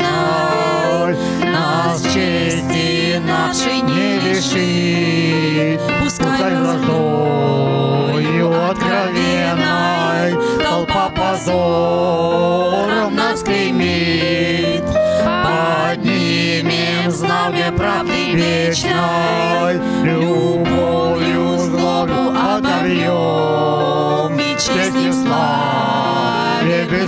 ноль Нас чести нашей не лишит Пускай враждою откровенной Толпа позором нас клеймит Поднимем знамя правды вечной. Любовь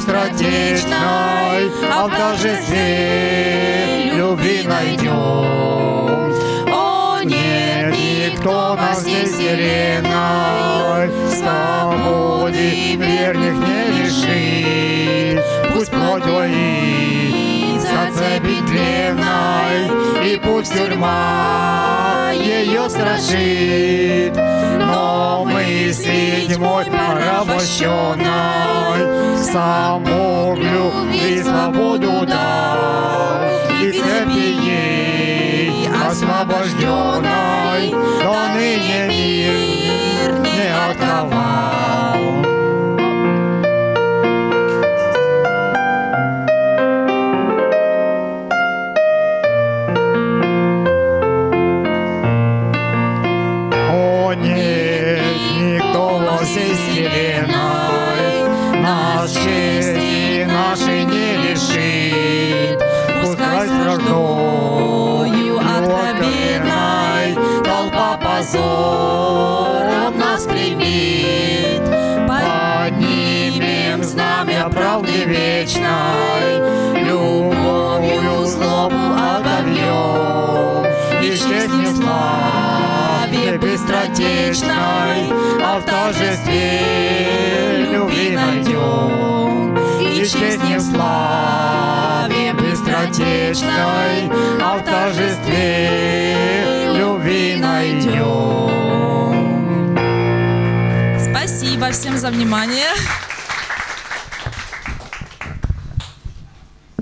быстротечной, а в торжестве любви найдем. О, нет, никто нас не вселенной, свободы верных не лишит. Пусть плоть боится цепи длинной, и пусть тюрьма ее страшит. Но мы седьмой порабощенной саму любви свободу дал, и цепи ей освобожденной Нас чести нашей не лишит Пускай страждою откровенной Толпа позором нас клеймит. Поднимем знамя правды вечной Любовью злобу отобьем. И честь не славе быстротечной А в торжестве не в славе быстротечной А в торжестве любви найдем Спасибо всем за внимание.